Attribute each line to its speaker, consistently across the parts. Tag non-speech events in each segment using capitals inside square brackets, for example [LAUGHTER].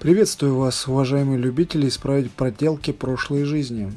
Speaker 1: Приветствую вас, уважаемые любители, исправить проделки прошлой жизни.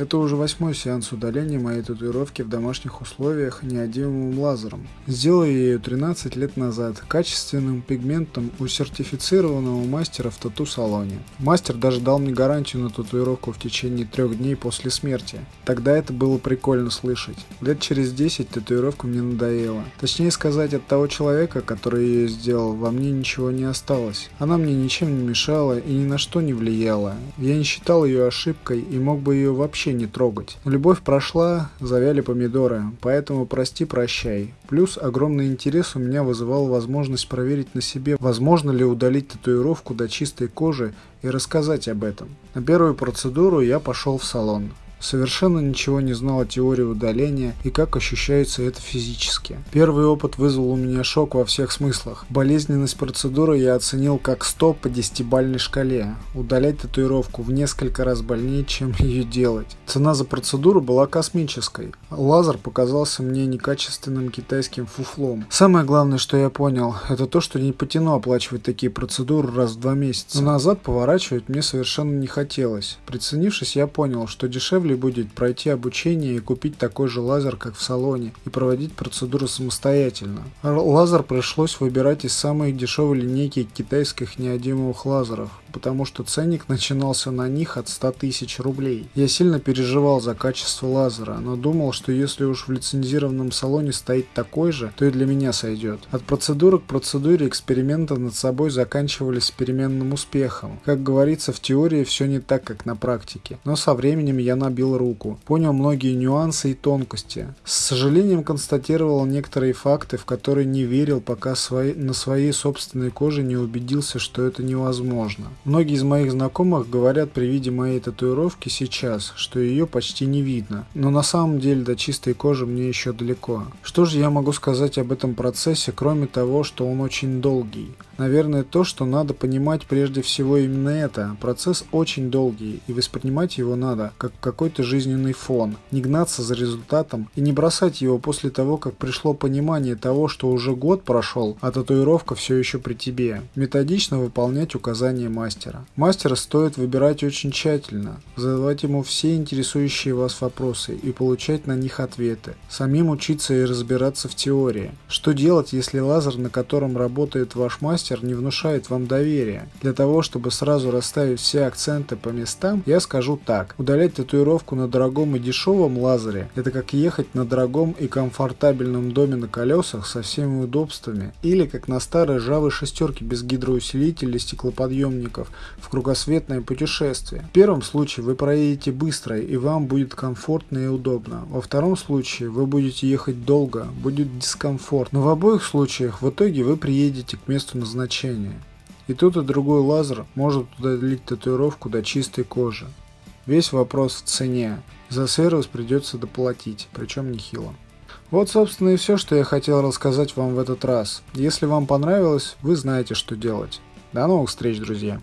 Speaker 1: Это уже восьмой сеанс удаления моей татуировки в домашних условиях неодимовым лазером. Сделал я ее 13 лет назад, качественным пигментом у сертифицированного мастера в тату-салоне. Мастер даже дал мне гарантию на татуировку в течение трех дней после смерти. Тогда это было прикольно слышать. Лет через 10 татуировка мне надоела. Точнее сказать, от того человека, который ее сделал, во мне ничего не осталось. Она мне ничем не мешала и ни на что не влияла. Я не считал ее ошибкой и мог бы ее вообще вообще не трогать. Любовь прошла, завяли помидоры, поэтому прости-прощай. Плюс огромный интерес у меня вызывал возможность проверить на себе, возможно ли удалить татуировку до чистой кожи и рассказать об этом. На первую процедуру я пошел в салон. Совершенно ничего не знал о теории удаления и как ощущается это физически. Первый опыт вызвал у меня шок во всех смыслах. Болезненность процедуры я оценил как 100 по 10-бальной шкале. Удалять татуировку в несколько раз больнее, чем [LAUGHS] ее делать. Цена за процедуру была космической. Лазер показался мне некачественным китайским фуфлом. Самое главное, что я понял, это то, что не потяну оплачивать такие процедуры раз в два месяца. Но назад поворачивать мне совершенно не хотелось. Приценившись, я понял, что дешевле дешевле будет пройти обучение и купить такой же лазер, как в салоне, и проводить процедуру самостоятельно. Лазер пришлось выбирать из самой дешевой линейки китайских неодимовых лазеров, потому что ценник начинался на них от 100 тысяч рублей. Я сильно переживал за качество лазера, но думал, что если уж в лицензированном салоне стоит такой же, то и для меня сойдет. От процедуры к процедуре эксперименты над собой заканчивались переменным успехом. Как говорится, в теории все не так, как на практике. Но со временем я набил руку, понял многие нюансы и тонкости. С сожалением констатировал некоторые факты, в которые не верил, пока свои, на своей собственной коже не убедился, что это невозможно. Многие из моих знакомых говорят при виде моей татуировки сейчас, что ее почти не видно. Но на самом деле до чистой кожи мне еще далеко. Что же я могу сказать об этом процессе, кроме того, что он очень долгий? Наверное, то, что надо понимать прежде всего именно это. Процесс очень долгий, и воспринимать его надо, как какой-то жизненный фон. Не гнаться за результатом и не бросать его после того, как пришло понимание того, что уже год прошел, а татуировка все еще при тебе. Методично выполнять указания мастера. Мастера стоит выбирать очень тщательно, задавать ему все интересующие вас вопросы и получать на них ответы. Самим учиться и разбираться в теории. Что делать, если лазер, на котором работает ваш мастер, мастер не внушает вам доверия. Для того, чтобы сразу расставить все акценты по местам, я скажу так. Удалять татуировку на дорогом и дешевом лазере – это как ехать на дорогом и комфортабельном доме на колесах со всеми удобствами, или как на старой ржавой шестерке без гидроусилителей стеклоподъемников в кругосветное путешествие. В первом случае вы проедете быстро и вам будет комфортно и удобно. Во втором случае вы будете ехать долго, будет дискомфорт. Но в обоих случаях в итоге вы приедете к месту назначения значения. И тут и другой лазер может удалить татуировку до чистой кожи. Весь вопрос в цене. За сервис придется доплатить, причем нехило. Вот, собственно, и все, что я хотел рассказать вам в этот раз. Если вам понравилось, вы знаете, что делать. До новых встреч, друзья!